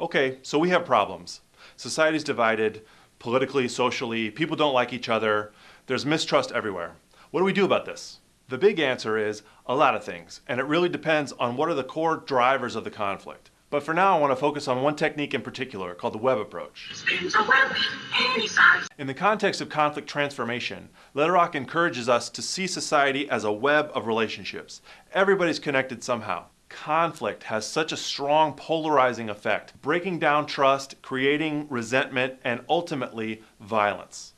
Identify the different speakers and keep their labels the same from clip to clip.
Speaker 1: Okay, so we have problems. Society's divided politically, socially, people don't like each other, there's mistrust everywhere. What do we do about this? The big answer is a lot of things, and it really depends on what are the core drivers of the conflict. But for now, I want to focus on one technique in particular called the web approach. In the context of conflict transformation, Lederach encourages us to see society as a web of relationships. Everybody's connected somehow. Conflict has such a strong polarizing effect, breaking down trust, creating resentment, and ultimately violence.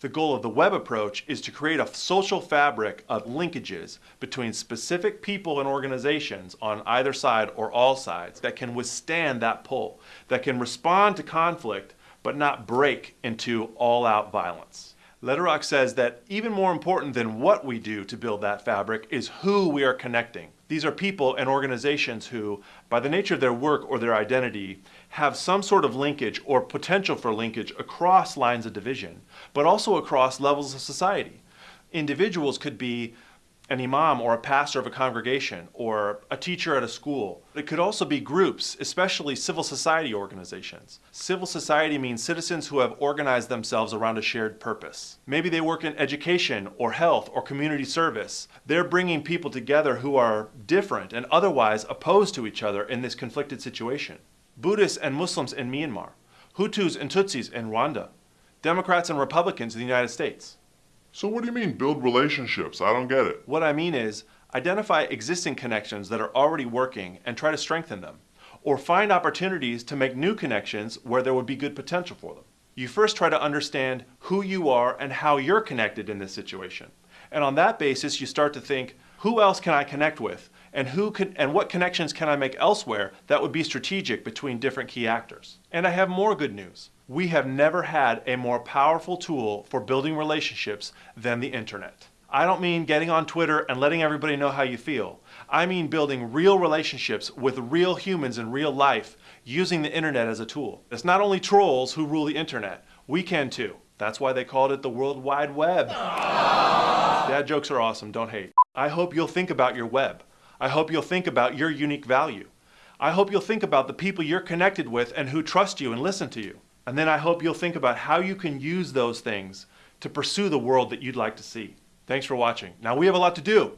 Speaker 1: The goal of the web approach is to create a social fabric of linkages between specific people and organizations on either side or all sides that can withstand that pull, that can respond to conflict but not break into all-out violence. Lederach says that even more important than what we do to build that fabric is who we are connecting. These are people and organizations who, by the nature of their work or their identity, have some sort of linkage or potential for linkage across lines of division, but also across levels of society. Individuals could be an imam or a pastor of a congregation or a teacher at a school. It could also be groups, especially civil society organizations. Civil society means citizens who have organized themselves around a shared purpose. Maybe they work in education or health or community service. They're bringing people together who are different and otherwise opposed to each other in this conflicted situation. Buddhists and Muslims in Myanmar, Hutus and Tutsis in Rwanda, Democrats and Republicans in the United States.
Speaker 2: So what do you mean build relationships? I don't get it.
Speaker 1: What I mean is identify existing connections that are already working and try to strengthen them. Or find opportunities to make new connections where there would be good potential for them. You first try to understand who you are and how you're connected in this situation. And on that basis, you start to think, who else can I connect with? And, who can, and what connections can I make elsewhere that would be strategic between different key actors? And I have more good news. We have never had a more powerful tool for building relationships than the internet. I don't mean getting on Twitter and letting everybody know how you feel. I mean building real relationships with real humans in real life using the internet as a tool. It's not only trolls who rule the internet, we can too. That's why they called it the World Wide Web. Dad jokes are awesome, don't hate. I hope you'll think about your web. I hope you'll think about your unique value. I hope you'll think about the people you're connected with and who trust you and listen to you. And then I hope you'll think about how you can use those things to pursue the world that you'd like to see. Thanks for watching. Now we have a lot to do.